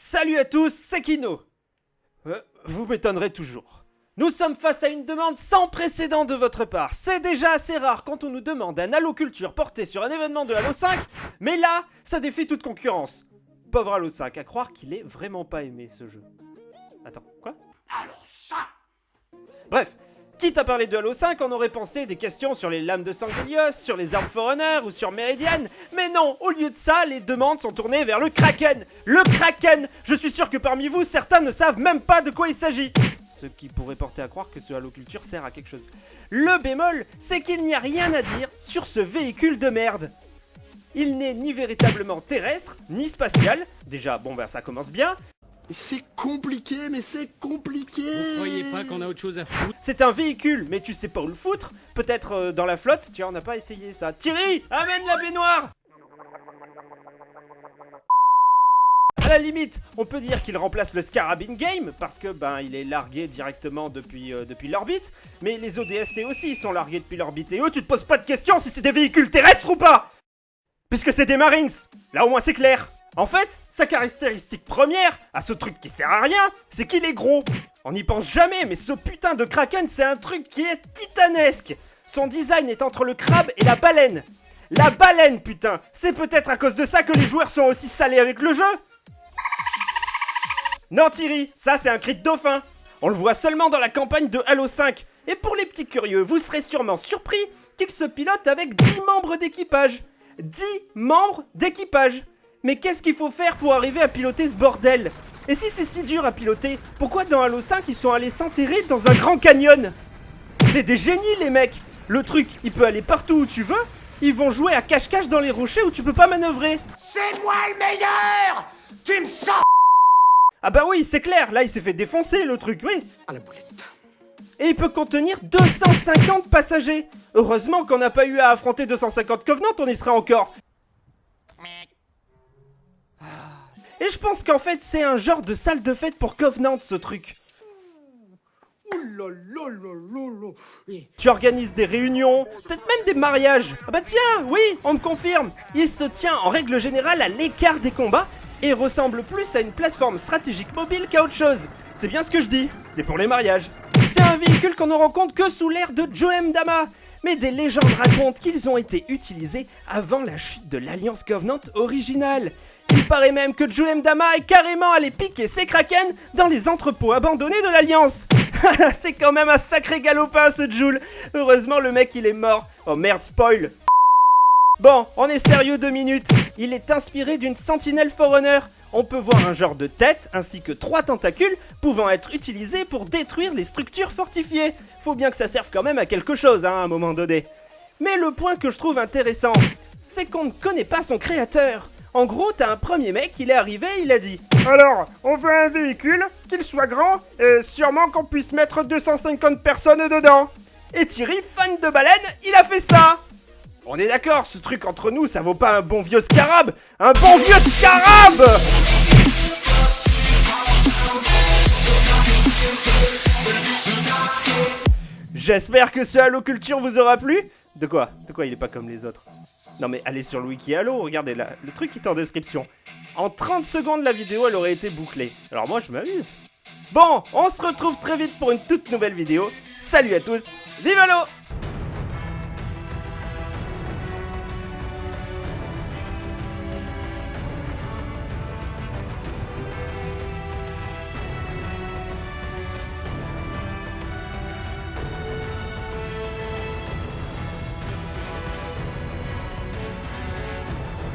Salut à tous, c'est Kino Euh, Vous m'étonnerez toujours. Nous sommes face à une demande sans précédent de votre part. C'est déjà assez rare quand on nous demande un Halo Culture porté sur un événement de Halo 5, mais là, ça défie toute concurrence. Pauvre Halo 5, à croire qu'il est vraiment pas aimé ce jeu. Attends, quoi? Alors ça Bref, quitte à parler de Halo 5, on aurait pensé des questions sur les lames de Sanguilios, sur les armes Forerunner ou sur Meridian. Mais non, au lieu de ça, les demandes sont tournées vers le Kraken. Le Kraken Je suis sûr que parmi vous, certains ne savent même pas de quoi il s'agit. Ce qui pourrait porter à croire que ce Halo Culture sert à quelque chose. Le bémol, c'est qu'il n'y a rien à dire sur ce véhicule de merde. Il n'est ni véritablement terrestre, ni spatial. Déjà, bon ben ça commence bien. C'est compliqué, mais c'est compliqué. Vous croyez pas qu'on a autre chose à foutre? C'est un véhicule, mais tu sais pas où le foutre. Peut-être euh, dans la flotte. Tiens, on n'a pas essayé ça. Thierry, amène la baignoire! À la limite, on peut dire qu'il remplace le Scarabin Game, parce que ben il est largué directement depuis, euh, depuis l'orbite, mais les ODST aussi sont largués depuis l'orbite, et eux tu te poses pas de questions si c'est des véhicules terrestres ou pas! Puisque c'est des Marines. Là au moins c'est clair En fait, sa caractéristique première, à ce truc qui sert à rien, c'est qu'il est gros. On n'y pense jamais, mais ce putain de Kraken c'est un truc qui est titanesque. Son design est entre le crabe et la baleine. La baleine putain C'est peut-être à cause de ça que les joueurs sont aussi salés avec le jeu. Non Thierry, ça c'est un cri de dauphin. On le voit seulement dans la campagne de Halo 5 Et pour les petits curieux, vous serez sûrement surpris qu'il se pilote avec 10 membres d'équipage. 10 membres d'équipage Mais qu'est-ce qu'il faut faire pour arriver à piloter ce bordel? Et si c'est si dur à piloter, pourquoi dans Halo 5 ils sont allés s'enterrer dans un grand canyon? C'est des génies les mecs. Le truc, il peut aller partout où tu veux. Ils vont jouer à cache-cache dans les rochers où tu peux pas manœuvrer. C'est moi le meilleur! Tu me sens Ah bah oui, c'est clair, là il s'est fait défoncer le truc, oui. À la boulette. Et il peut contenir 250 passagers. Heureusement qu'on n'a pas eu à affronter 250 Covenants, on y serait encore. Ah. Et je pense qu'en fait c'est un genre de salle de fête pour Covenant ce truc Tu organises des réunions, peut-être même des mariages Ah bah tiens, oui, on me confirme Il se tient en règle générale à l'écart des combats et ressemble plus à une plateforme stratégique mobile qu'à autre chose. C'est bien ce que je dis, c'est pour les mariages. C'est un véhicule qu'on ne rencontre que sous l'ère de Joem Dama, mais des légendes racontent qu'ils ont été utilisés avant la chute de l'Alliance Covenant originale. Il paraît même que Joem Dama est carrément allé piquer ses kraken dans les entrepôts abandonnés de l'Alliance. C'est quand même un sacré galopin ce Joule. Heureusement le mec il est mort. Oh merde, spoil. Bon, on est sérieux deux minutes. Il est inspiré d'une sentinelle Forerunner. On peut voir un genre de tête ainsi que trois tentacules pouvant être utilisés pour détruire les structures fortifiées. Faut bien que ça serve quand même à quelque chose hein, à un moment donné. Mais le point que je trouve intéressant, c'est qu'on ne connaît pas son créateur. En gros, t'as un premier mec, il est arrivé, il a dit Alors, on veut un véhicule, qu'il soit grand, sûrement qu'on puisse mettre 250 personnes dedans. Et Thierry, fan de baleine, il a fait ça. On est d'accord, ce truc entre nous, ça vaut pas un bon vieux scarab. Un bon vieux scarab! J'espère que ce Halo Culture vous aura plu De quoi? De quoi il est pas comme les autres? Non mais allez sur le wiki Halo, regardez là, le truc est en description. En 30 secondes, la vidéo, elle aurait été bouclée. Alors moi, je m'amuse. Bon, on se retrouve très vite pour une toute nouvelle vidéo. Salut à tous, vive Halo